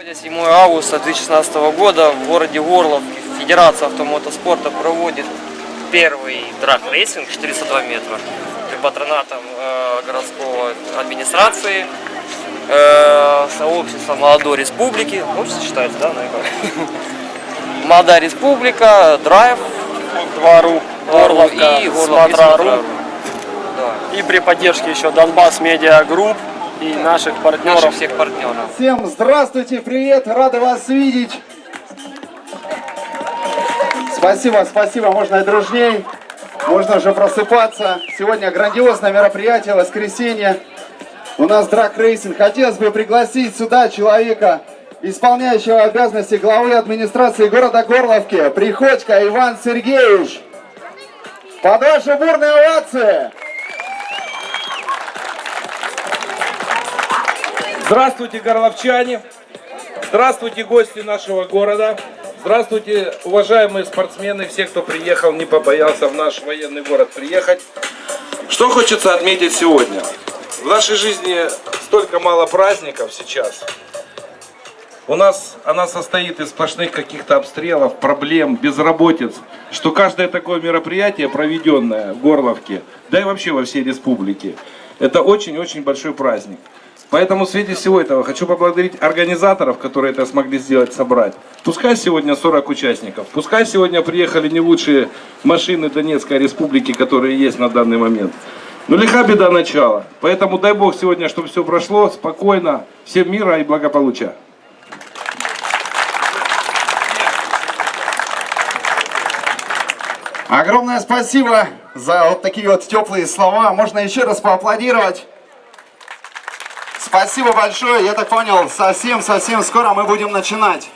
Сегодня 7 августа 2016 года в городе Горлов Федерация автомотоспорта проводит первый драг-рейсинг 402 метра при патронатом э, городского администрации, э, сообщества молодой республики, общество считается, да, наверное? Молодая республика, Drive2.ru Горловка, и Горлов Smotra.ru. Да. И при поддержке еще Донбасс Media Group и наших Наших партнеров. всех партнеров. Всем здравствуйте, привет, рады вас видеть. Спасибо, спасибо, можно и дружней, можно уже просыпаться. Сегодня грандиозное мероприятие, воскресенье. У нас драг-рейсинг. Хотелось бы пригласить сюда человека, исполняющего обязанности главы администрации города Горловки, Приходько Иван Сергеевич. Под ваши бурные овации! Здравствуйте, горловчане! Здравствуйте, гости нашего города! Здравствуйте, уважаемые спортсмены, все, кто приехал, не побоялся в наш военный город приехать. Что хочется отметить сегодня? В нашей жизни столько мало праздников сейчас. У нас она состоит из сплошных каких-то обстрелов, проблем, безработиц, что каждое такое мероприятие, проведенное в Горловке, да и вообще во всей республике, это очень-очень большой праздник. Поэтому в свете всего этого хочу поблагодарить организаторов, которые это смогли сделать, собрать. Пускай сегодня 40 участников, пускай сегодня приехали не лучшие машины Донецкой республики, которые есть на данный момент. Но лиха беда начала. Поэтому дай Бог сегодня, чтобы все прошло спокойно, всем мира и благополучия. Огромное спасибо за вот такие вот теплые слова. Можно еще раз поаплодировать. Спасибо большое. Я так понял, совсем-совсем скоро мы будем начинать.